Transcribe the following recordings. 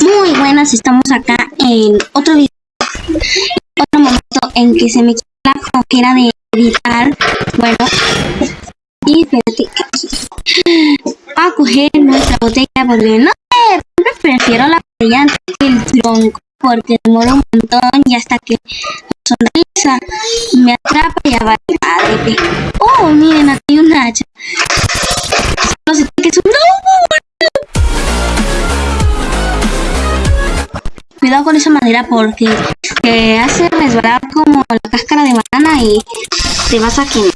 Muy buenas, estamos acá en otro video, otro momento en que se me quita la flojera de editar, bueno, y espérate, a coger nuestra botella porque no sé, prefiero la botella antes que el tronco porque demora un montón y hasta que sonrisa me atrapa y ya va. Oh, miren, Porque te hace resbalar como la cáscara de banana y te vas a quemar.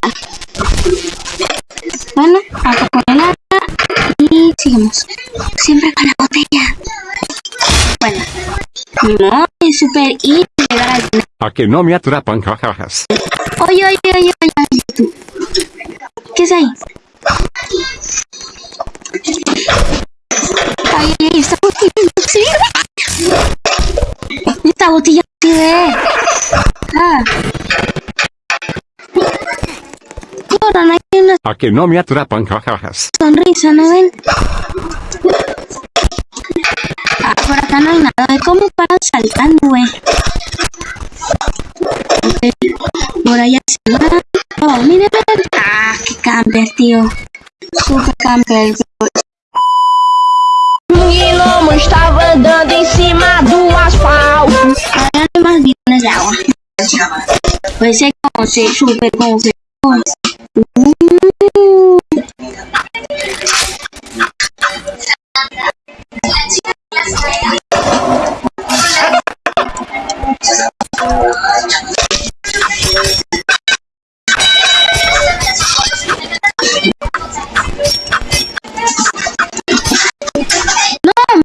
Bueno, acá con el arma y seguimos. Siempre con la botella. Bueno, modo es super y llegar al final. A que no me atrapan, jajajas. Oye, oye, oye, oye, oye, tú. ¿Qué es ahí? A que no me atrapan, jajajas. sonrisa, ¿no ven? Ah, por acá no hay nada. ¿Cómo paran saltando, güey? Ok, Por allá se va. Oh, miren, miren. Ah, qué camper, tío. Super camper. Um gnomo estava andando em cima do asfalto. Hay más bidones de agua. Pues es como se super. Uh. No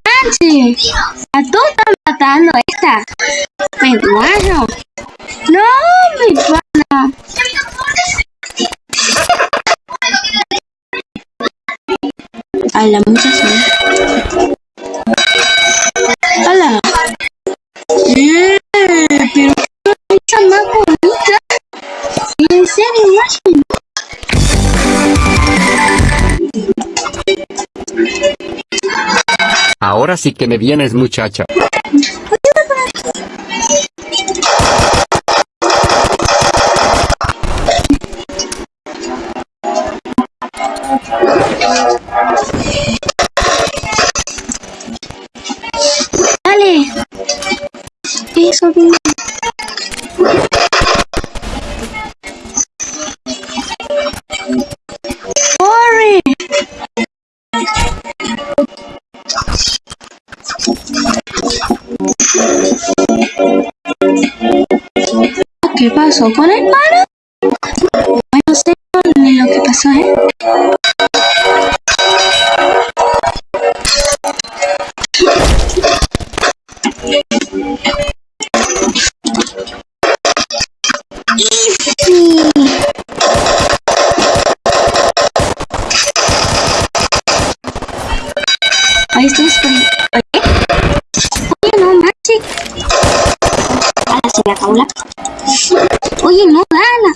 manches. A todos están matando esta. Peruano. No, mi pana. A la mucha zona. Hola. Eh, pero qué más bonita. En serio, más Ahora sí que me vienes, muchacha. Eso, bien. Corre. ¿Qué pasó con el paro? No sé ni lo que pasó, ¿eh? Ahí estamos por... Oye. Oye, no, Maxi. Ahora se la... Oye, no, dala.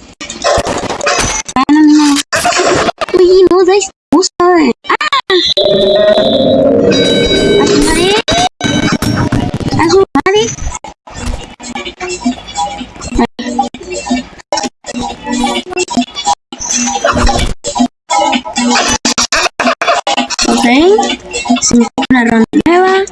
Dala, no. Oye, no, da esta cosa. ¡Ah! ¡A su madre! ¡A su madre! Una ronda nueva.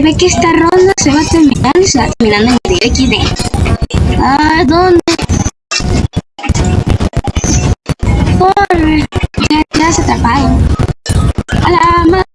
Se ve que esta ronda se va a terminar y se va terminando en el XD. Ah, ¿dónde? Corre. Ya, ya se atrapado. A la madre.